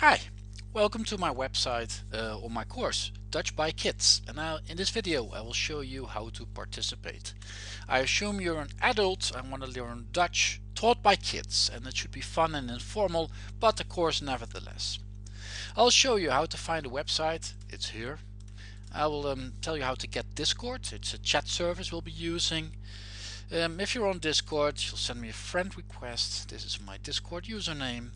Hi, welcome to my website uh, or my course Dutch by Kids and now in this video I will show you how to participate. I assume you're an adult and want to learn Dutch taught by kids and it should be fun and informal but a course nevertheless. I'll show you how to find a website, it's here. I will um, tell you how to get Discord, it's a chat service we'll be using. Um, if you're on Discord you'll send me a friend request, this is my Discord username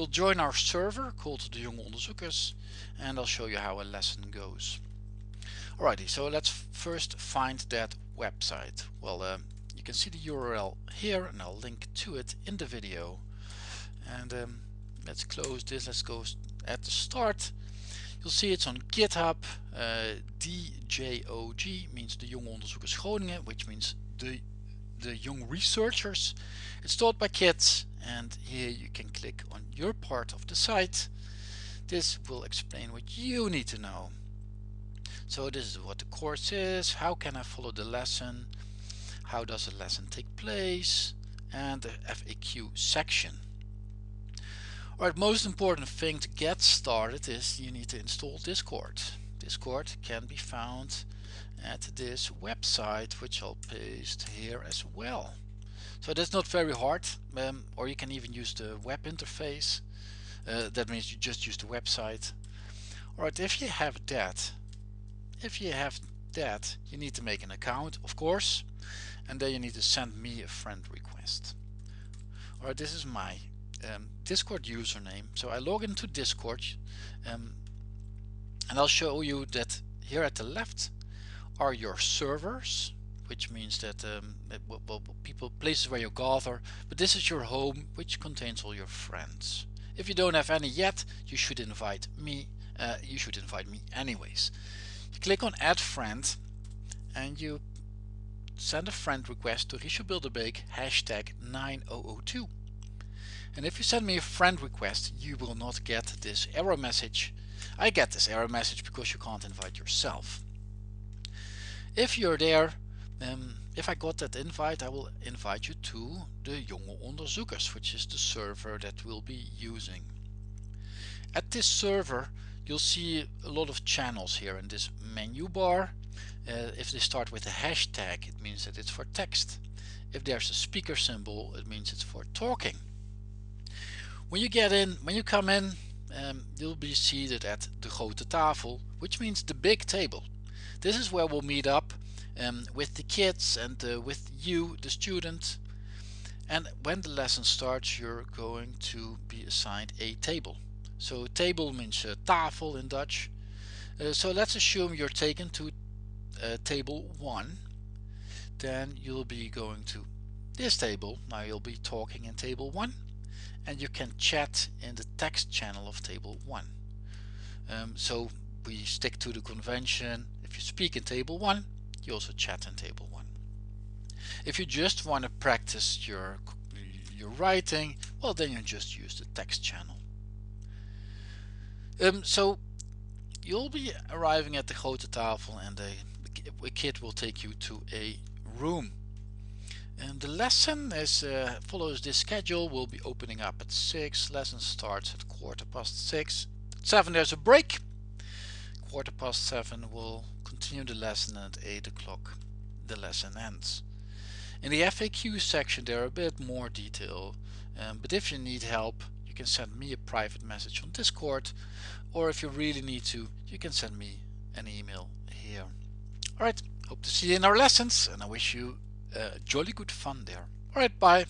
You'll join our server called de Jonge Onderzoekers and I'll show you how a lesson goes. Alrighty, so let's first find that website. Well, uh, you can see the URL here and I'll link to it in the video. And um, let's close this, let's go at the start. You'll see it's on GitHub. Uh, DJOG means the Jonge Onderzoekers Groningen, which means the, the young researchers. It's taught by kids and here you can click on your part of the site. This will explain what you need to know. So this is what the course is. How can I follow the lesson? How does a lesson take place? And the FAQ section. Alright, most important thing to get started is you need to install Discord. Discord can be found at this website which I'll paste here as well. So that's not very hard um, or you can even use the web interface. Uh, that means you just use the website. Alright, if you have that, if you have that, you need to make an account, of course, and then you need to send me a friend request. Alright, this is my um, Discord username. So I log into Discord um, and I'll show you that here at the left are your servers which means that um, people places where you gather. But this is your home which contains all your friends. If you don't have any yet you should invite me uh, you should invite me anyways. You click on add friend and you send a friend request to Richard Bilderbeek hashtag 9002 and if you send me a friend request you will not get this error message I get this error message because you can't invite yourself if you're there um, if I got that invite I will invite you to the Jonge Onderzoekers which is the server that we'll be using. At this server you'll see a lot of channels here in this menu bar. Uh, if they start with a hashtag it means that it's for text. If there's a speaker symbol it means it's for talking. When you get in, when you come in um, you'll be seated at the grote tafel which means the big table. This is where we'll meet up um, with the kids and uh, with you the student. And when the lesson starts you're going to be assigned a table. So table means uh, tafel in Dutch. Uh, so let's assume you're taken to uh, table 1 then you'll be going to this table. Now you'll be talking in table 1 and you can chat in the text channel of table 1 um, so we stick to the convention if you speak in table 1 you also chat in table 1. If you just want to practice your, your writing, well then you just use the text channel. Um, so you'll be arriving at the grote tafel and a, a kid will take you to a room. And the lesson is uh, follows this schedule. We'll be opening up at 6. Lesson starts at quarter past 6. At 7 there's a break. Quarter past 7 we'll continue the lesson at 8 o'clock the lesson ends. In the FAQ section there are a bit more detail um, but if you need help you can send me a private message on Discord or if you really need to you can send me an email here. Alright, hope to see you in our lessons and I wish you Eh, jolly good fun there. Alright, bye.